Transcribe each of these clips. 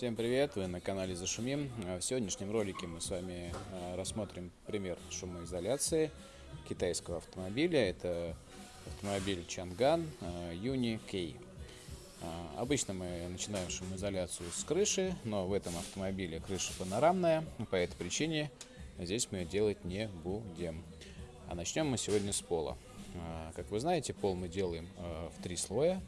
Всем привет, вы на канале Зашумим. В сегодняшнем ролике мы с вами э, рассмотрим пример шумоизоляции китайского автомобиля. Это автомобиль Чанган Юни Кей. Обычно мы начинаем шумоизоляцию с крыши, но в этом автомобиле крыша панорамная, по этой причине здесь мы делать не будем. А начнем мы сегодня с пола. А, как вы знаете, пол мы делаем в три слоя.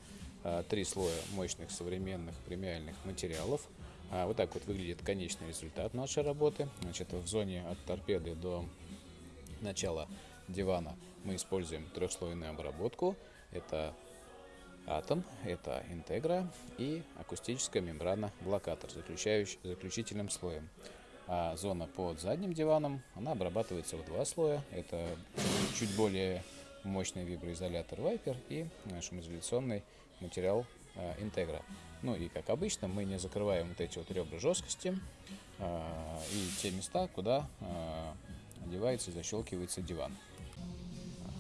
А, три слоя мощных современных премиальных материалов. А, вот так вот выглядит конечный результат нашей работы. Значит, в зоне от торпеды до начала дивана мы используем трехслойную обработку. Это атом, это интегра и акустическая мембрана блокатор, заключающий, заключительным слоем. А зона под задним диваном, она обрабатывается в два слоя. Это чуть более мощный виброизолятор Viper и шумоизоляционный материал э, Integra. Ну и как обычно мы не закрываем вот эти вот ребра жесткости э, и те места, куда э, одевается и защелкивается диван.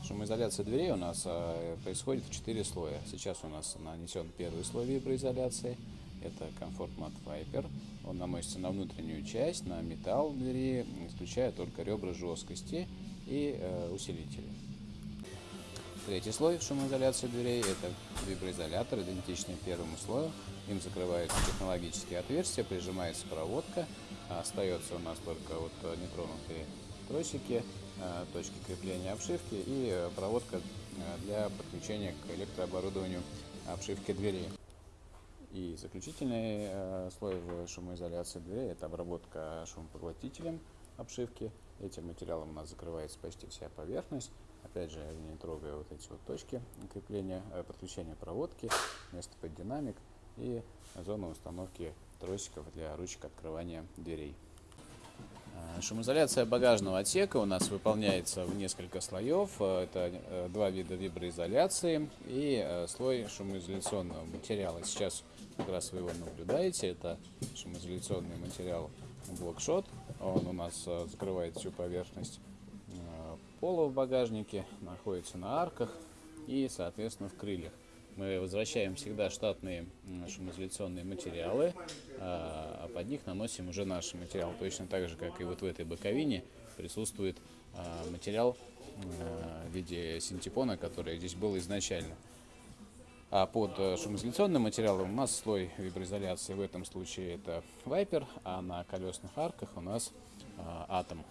Шумоизоляция дверей у нас происходит в 4 слоя. Сейчас у нас нанесен первый слой виброизоляции. Это Comfort Mat Viper. Он наносится на внутреннюю часть, на металл двери, исключая только ребра жесткости и усилители. Третий слой шумоизоляции дверей – это виброизолятор, идентичный первому слою. Им закрываются технологические отверстия, прижимается проводка. А остается у нас только вот нетронутые тросики, а, точки крепления обшивки и э, проводка э, для подключения к электрооборудованию обшивки дверей. И заключительный э, слой в шумоизоляции дверей – это обработка шумопоглотителем обшивки. Этим материалом у нас закрывается почти вся поверхность. Опять же, не трогая вот эти вот точки крепления, э, подключения проводки, место под динамик и зону установки тросиков для ручек открывания дверей. Э, шумоизоляция багажного отсека у нас выполняется в несколько слоев. Э, это два вида виброизоляции и слой шумоизоляционного материала. Сейчас как раз вы его наблюдаете. Это шумоизоляционный материал блокшот. Он у нас закрывает всю поверхность пола в багажнике, находится на арках и, соответственно, в крыльях. Мы возвращаем всегда штатные шумоизоляционные материалы, а, а под них наносим уже наш материал. Точно так же, как и вот в этой боковине присутствует материал в виде синтепона, который здесь был изначально. А под шумоизоляционным материалом у нас слой виброизоляции, в этом случае это Viper, а на колесных арках у нас Атом.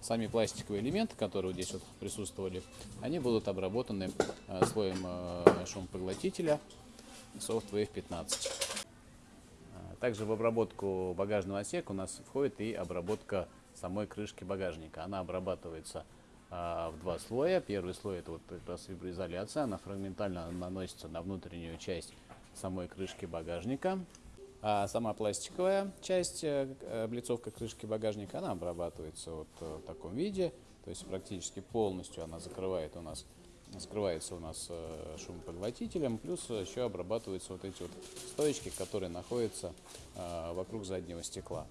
Сами пластиковые элементы, которые здесь вот присутствовали, они будут обработаны э, слоем э, шумопоглотителя Softwave 15. Э, также в обработку багажного отсека у нас входит и обработка самой крышки багажника. Она обрабатывается в два слоя. Первый слой это вот как раз виброизоляция, она фрагментально наносится на внутреннюю часть самой крышки багажника. А сама пластиковая часть, э, облицовка крышки багажника, она обрабатывается вот э, в таком виде. То есть практически полностью она закрывает у нас, скрывается у нас э, шумопоглотителем. Плюс еще обрабатываются вот эти вот стоечки, которые находятся вокруг заднего стекла.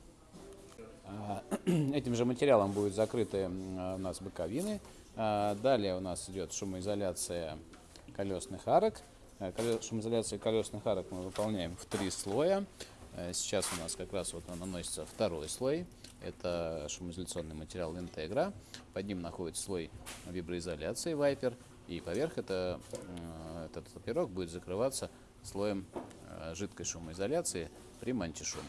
А, этим же материалом будут закрыты у нас боковины. А, далее у нас идет шумоизоляция колесных арок. Шумоизоляцию колесных арок мы выполняем в три слоя. Сейчас у нас как раз вот наносится второй слой. Это шумоизоляционный материал Integra. Под ним находится слой виброизоляции Viper. И поверх это, этот пирог будет закрываться слоем жидкой шумоизоляции при мантишум.